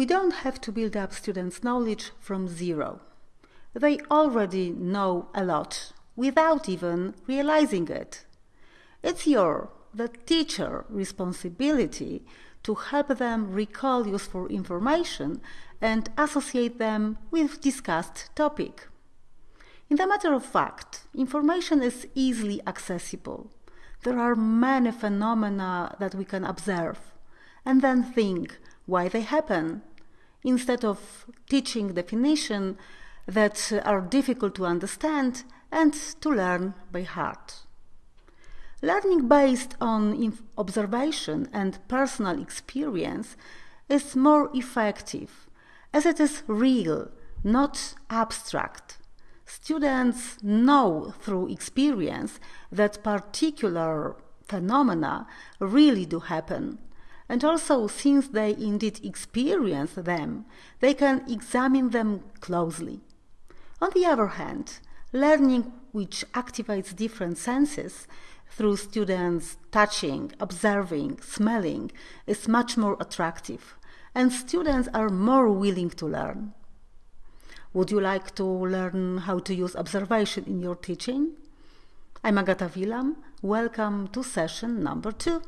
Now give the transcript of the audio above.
We don't have to build up students' knowledge from zero. They already know a lot without even realizing it. It's your, the teacher, responsibility to help them recall useful information and associate them with discussed topic. In the matter of fact, information is easily accessible. There are many phenomena that we can observe and then think why they happen, instead of teaching definition that are difficult to understand and to learn by heart. Learning based on observation and personal experience is more effective as it is real, not abstract. Students know through experience that particular phenomena really do happen and also, since they indeed experience them, they can examine them closely. On the other hand, learning which activates different senses through students touching, observing, smelling is much more attractive, and students are more willing to learn. Would you like to learn how to use observation in your teaching? I'm Agata Wilam. Welcome to session number two.